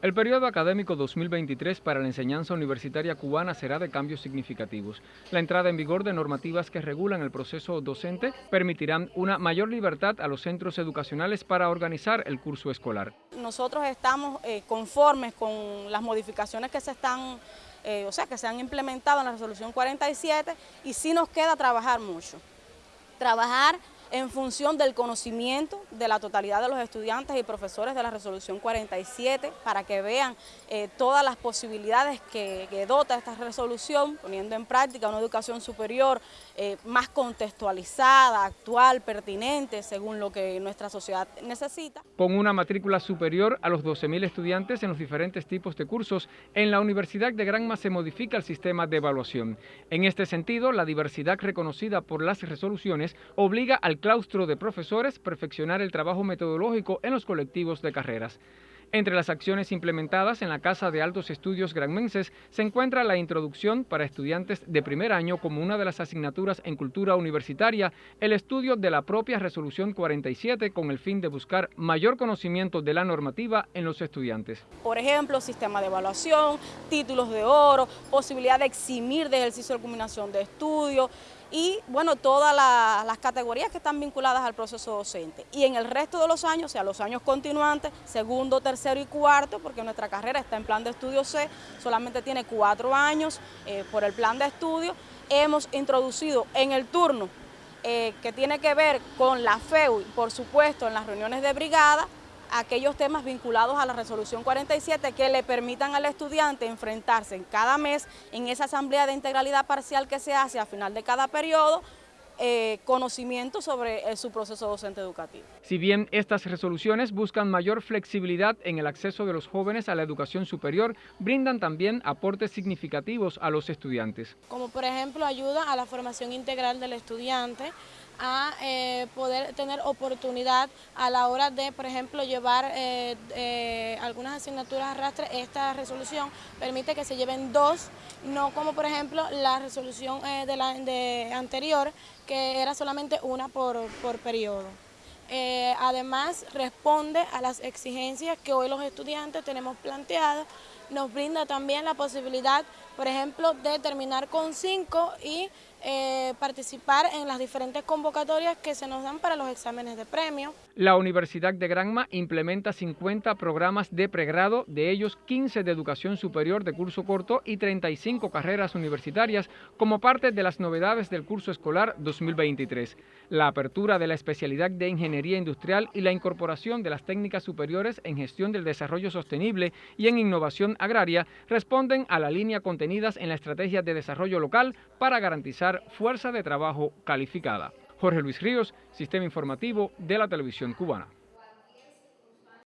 El periodo académico 2023 para la enseñanza universitaria cubana será de cambios significativos. La entrada en vigor de normativas que regulan el proceso docente permitirán una mayor libertad a los centros educacionales para organizar el curso escolar. Nosotros estamos eh, conformes con las modificaciones que se están, eh, o sea, que se han implementado en la resolución 47 y sí nos queda trabajar mucho. Trabajar en función del conocimiento de la totalidad de los estudiantes y profesores de la resolución 47 para que vean eh, todas las posibilidades que, dota esta resolución, poniendo en práctica una educación superior eh, más contextualizada, actual, pertinente, según lo que nuestra sociedad necesita. Con una matrícula superior a los 12.000 estudiantes en los diferentes tipos de cursos, en la Universidad de Granma se modifica el sistema de evaluación. En este sentido, la diversidad reconocida por las resoluciones obliga al claustro de profesores perfeccionar el trabajo metodológico en los colectivos de carreras. Entre las acciones implementadas en la Casa de Altos Estudios Granmenses se encuentra la introducción para estudiantes de primer año como una de las asignaturas en cultura universitaria, el estudio de la propia Resolución 47 con el fin de buscar mayor conocimiento de la normativa en los estudiantes. Por ejemplo, sistema de evaluación, títulos de oro, posibilidad de eximir de ejercicio de culminación de estudio, y bueno, todas las categorías que están vinculadas al proceso docente. Y en el resto de los años, o sea, los años continuantes, segundo, tercero y cuarto, porque nuestra carrera está en plan de estudio C, solamente tiene cuatro años eh, por el plan de estudio, hemos introducido en el turno eh, que tiene que ver con la FEU, por supuesto, en las reuniones de brigada, aquellos temas vinculados a la resolución 47 que le permitan al estudiante enfrentarse en cada mes en esa asamblea de integralidad parcial que se hace a final de cada periodo eh, conocimiento sobre eh, su proceso docente educativo. Si bien estas resoluciones buscan mayor flexibilidad en el acceso de los jóvenes a la educación superior, brindan también aportes significativos a los estudiantes. Como por ejemplo ayuda a la formación integral del estudiante, a eh, poder tener oportunidad a la hora de, por ejemplo, llevar eh, eh, algunas asignaturas a arrastre. Esta resolución permite que se lleven dos, no como por ejemplo la resolución de la de anterior, que era solamente una por, por periodo. además, responde a las exigencias que hoy los estudiantes tenemos planteadas, nos brinda también la posibilidad, por ejemplo, de terminar con cinco y eh, participar en las diferentes convocatorias que se nos dan para los exámenes de premio. La Universidad de Granma implementa 50 programas de pregrado, de ellos 15 de educación superior de curso corto y 35 carreras universitarias como parte de las novedades del curso escolar 2023. La apertura de la especialidad de Ingeniería Industrial y la incorporación de las técnicas superiores en gestión del desarrollo sostenible y en innovación agraria responden a la línea contenidas en la Estrategia de Desarrollo Local para garantizar fuerza de trabajo calificada. Jorge Luis Ríos, Sistema Informativo de la Televisión Cubana.